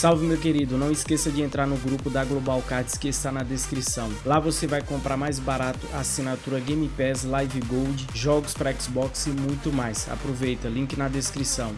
Salve meu querido, não esqueça de entrar no grupo da Global Cards que está na descrição. Lá você vai comprar mais barato assinatura Game Pass, Live Gold, jogos para Xbox e muito mais. Aproveita, link na descrição.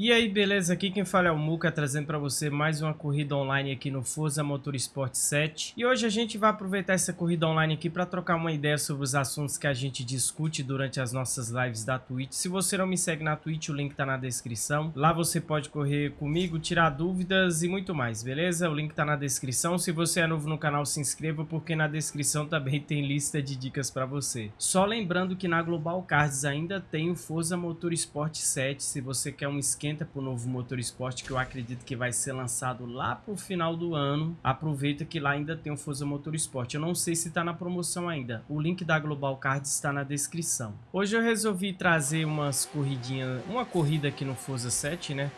E aí, beleza? Aqui quem fala é o Muka, trazendo para você mais uma corrida online aqui no Forza Motorsport 7. E hoje a gente vai aproveitar essa corrida online aqui para trocar uma ideia sobre os assuntos que a gente discute durante as nossas lives da Twitch. Se você não me segue na Twitch, o link tá na descrição. Lá você pode correr comigo, tirar dúvidas e muito mais, beleza? O link tá na descrição. Se você é novo no canal, se inscreva, porque na descrição também tem lista de dicas para você. Só lembrando que na Global Cards ainda tem o Forza Motorsport 7, se você quer um esquema esquenta para o novo motor esporte que eu acredito que vai ser lançado lá para o final do ano. Aproveita que lá ainda tem o Forza Motorsport. Eu não sei se está na promoção ainda. O link da Global Cards está na descrição. Hoje eu resolvi trazer umas corridinhas, uma corrida aqui no Forza 7, né?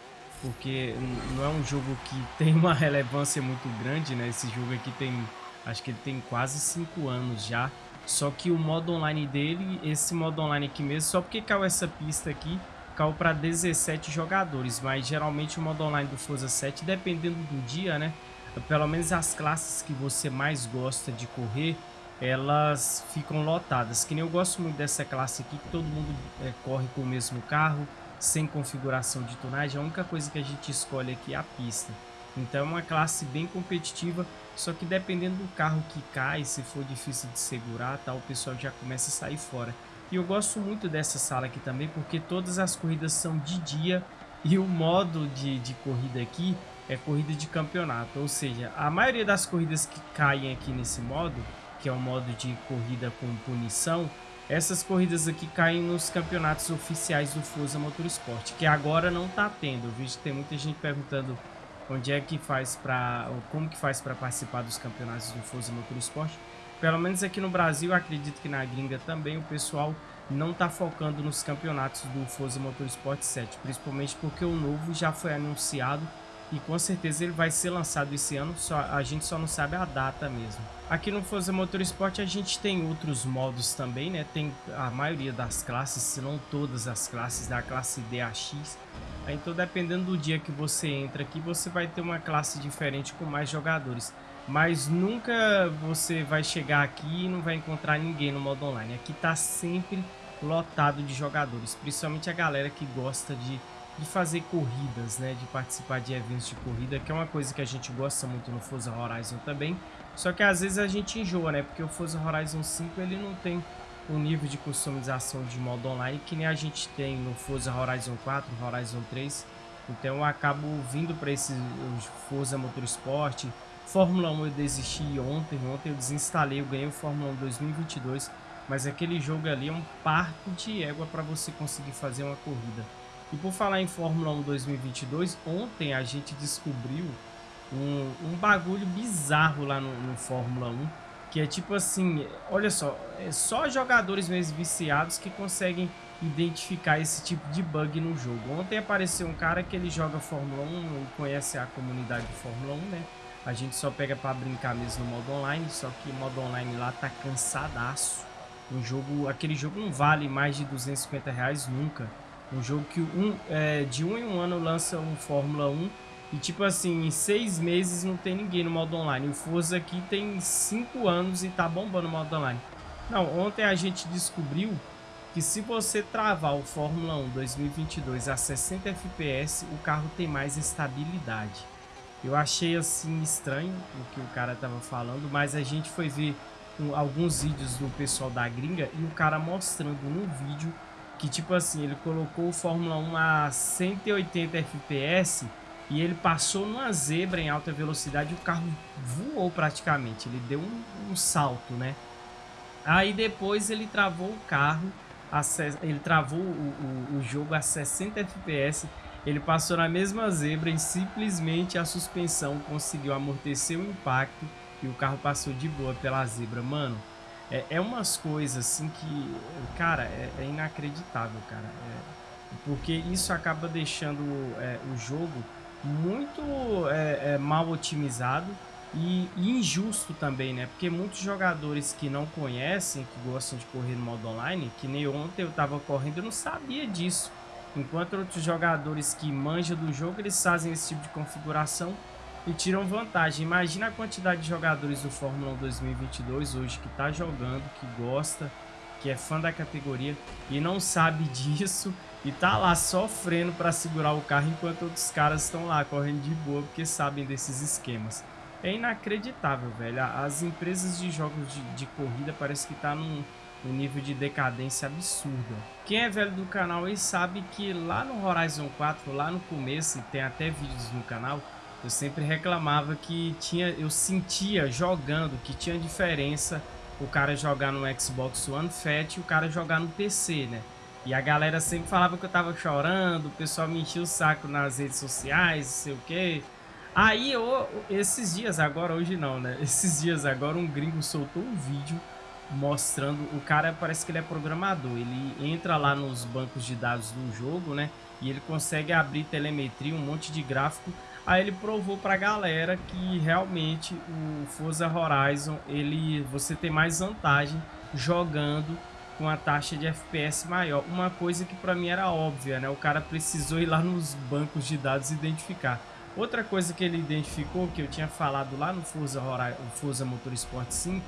Porque não é um jogo que tem uma relevância muito grande, né? Esse jogo aqui tem, acho que ele tem quase 5 anos já. Só que o modo online dele, esse modo online aqui mesmo, só porque caiu essa pista aqui, caiu para 17 jogadores, mas geralmente o modo online do Forza 7, dependendo do dia, né? Pelo menos as classes que você mais gosta de correr, elas ficam lotadas. Que nem eu gosto muito dessa classe aqui, que todo mundo é, corre com o mesmo carro, sem configuração de tonagem. A única coisa que a gente escolhe aqui é a pista. Então é uma classe bem competitiva, só que dependendo do carro que cai, se for difícil de segurar, tal, o pessoal já começa a sair fora. E eu gosto muito dessa sala aqui também, porque todas as corridas são de dia e o modo de, de corrida aqui é corrida de campeonato. Ou seja, a maioria das corridas que caem aqui nesse modo, que é o modo de corrida com punição, essas corridas aqui caem nos campeonatos oficiais do Forza Motorsport, que agora não está tendo. Eu vejo que tem muita gente perguntando onde é que faz para, como que faz para participar dos campeonatos do Forza Motorsport. Pelo menos aqui no Brasil, acredito que na gringa também o pessoal não está focando nos campeonatos do Forza Motorsport 7, principalmente porque o novo já foi anunciado e com certeza ele vai ser lançado esse ano, só, a gente só não sabe a data mesmo. Aqui no Forza Motorsport a gente tem outros modos também, né? Tem a maioria das classes, se não todas as classes da classe DAX. Então dependendo do dia que você entra aqui, você vai ter uma classe diferente com mais jogadores. Mas nunca você vai chegar aqui e não vai encontrar ninguém no modo online. Aqui tá sempre lotado de jogadores, principalmente a galera que gosta de, de fazer corridas, né, de participar de eventos de corrida, que é uma coisa que a gente gosta muito no Forza Horizon também, só que às vezes a gente enjoa, né, porque o Forza Horizon 5 ele não tem o nível de customização de modo online que nem a gente tem no Forza Horizon 4, Horizon 3, então eu acabo vindo para esse Forza Motorsport, Fórmula 1 eu desisti ontem, ontem eu desinstalei, eu ganhei o Fórmula 1 2022, mas aquele jogo ali é um parque de égua para você conseguir fazer uma corrida. E por falar em Fórmula 1 2022, ontem a gente descobriu um, um bagulho bizarro lá no, no, Fórmula 1, que é tipo assim, olha só, é só jogadores mesmo viciados que conseguem identificar esse tipo de bug no jogo. Ontem apareceu um cara que ele joga Fórmula 1 e conhece a comunidade de Fórmula 1, né? A gente só pega para brincar mesmo no modo online, só que modo online lá tá cansadaço. Um jogo, aquele jogo não vale mais de 250 reais nunca. Um jogo que um, é, de um em um ano lança um Fórmula 1 e tipo assim, em seis meses não tem ninguém no modo online. O Forza aqui tem cinco anos e tá bombando o modo online. Não, ontem a gente descobriu que se você travar o Fórmula 1 2022 a 60 FPS, o carro tem mais estabilidade. Eu achei assim estranho o que o cara tava falando, mas a gente foi ver alguns vídeos do pessoal da gringa e o cara mostrando no vídeo que tipo assim, ele colocou o Fórmula 1 a 180 FPS e ele passou numa zebra em alta velocidade e o carro voou praticamente, ele deu um, um salto, né? Aí depois ele travou o carro, ele travou o, o, o jogo a 60 FPS ele passou na mesma zebra e simplesmente a suspensão conseguiu amortecer o impacto e o carro passou de boa pela zebra. Mano, é, é umas coisas assim que, cara, é, é inacreditável, cara. É, porque isso acaba deixando é, o jogo muito é, é, mal otimizado e, e, injusto também, né? Porque muitos jogadores que não conhecem, que gostam de correr no modo online, que nem ontem eu tava correndo, eu não sabia disso. enquanto outros jogadores que manjam do jogo, eles fazem esse tipo de configuração e tiram vantagem. Imagina a quantidade de jogadores do Fórmula 1 2022 hoje que está jogando, que gosta, que é fã da categoria e não sabe disso e tá lá sofrendo para segurar o carro enquanto outros caras estão lá correndo de boa porque sabem desses esquemas. É inacreditável, velho. As empresas de jogos de, de corrida parece que tá num, nível de decadência absurda. Quem é velho do canal aí sabe que lá no Horizon 4, lá no começo, e tem até vídeos no canal, eu sempre reclamava que tinha, eu sentia jogando que tinha diferença o cara jogar no Xbox One Fat e o cara jogar no PC, né? E a galera sempre falava que eu tava chorando, o pessoal me enchia o saco nas redes sociais, não sei o quê. Aí, eu, esses dias agora, hoje não, né? Esses dias agora um gringo soltou um vídeo mostrando, o cara parece que ele é programador, ele entra lá nos bancos de dados do jogo, né? E ele consegue abrir telemetria, um monte de gráfico Aí ele provou pra galera que realmente o Forza Horizon, ele, você tem mais vantagem jogando com a taxa de FPS maior. Uma coisa que para mim era óbvia, né? O cara precisou ir lá nos bancos de dados identificar. Outra coisa que ele identificou, que eu tinha falado lá no Forza, Horizon, Forza Motorsport 5,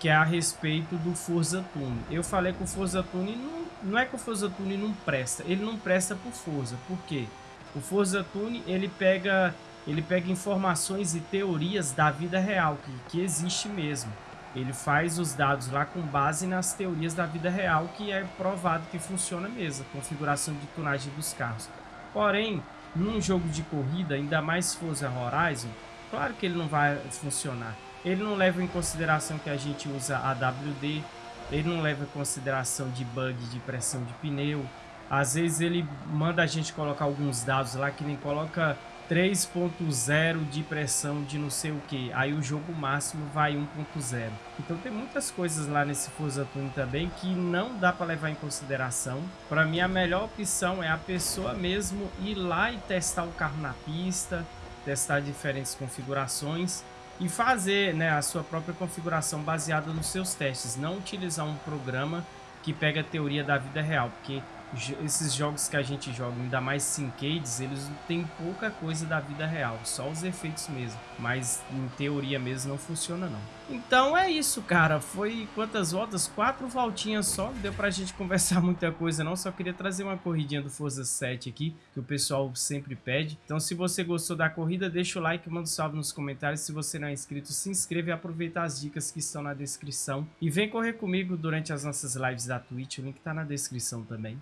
que é a respeito do Forza Tune. Eu falei que o Forza Tune não, não é que o Forza Tune não presta, ele não presta por Forza. Por quê? O Forza Tune, ele pega, ele pega informações e teorias da vida real, que, que existe mesmo. Ele faz os dados lá com base nas teorias da vida real, que é provado que funciona mesmo, a configuração de tunagem dos carros. Porém, num jogo de corrida, ainda mais Forza Horizon, claro que ele não vai funcionar. Ele não leva em consideração que a gente usa AWD, ele não leva em consideração de bug de pressão de pneu, às vezes ele manda a gente colocar alguns dados lá que nem coloca 3.0 de pressão de não sei o que. Aí o jogo máximo vai 1.0. Então tem muitas coisas lá nesse Forza Tuning também que não dá para levar em consideração. Para mim a melhor opção é a pessoa mesmo ir lá e testar o carro na pista, testar diferentes configurações e fazer né, a sua própria configuração baseada nos seus testes. Não utilizar um programa que pega a teoria da vida real, porque esses jogos que a gente joga, ainda mais Syncades, eles têm pouca coisa da vida real, só os efeitos mesmo. Mas em teoria mesmo não funciona não. Então é isso, cara. Foi quantas voltas? Quatro voltinhas só. Deu pra gente conversar muita coisa não. Só queria trazer uma corridinha do Forza 7 aqui, que o pessoal sempre pede. Então se você gostou da corrida, deixa o like, manda um salve nos comentários. Se você não é inscrito, se inscreva e aproveita as dicas que estão na descrição. E vem correr comigo durante as nossas lives da Twitch, o link tá na descrição também.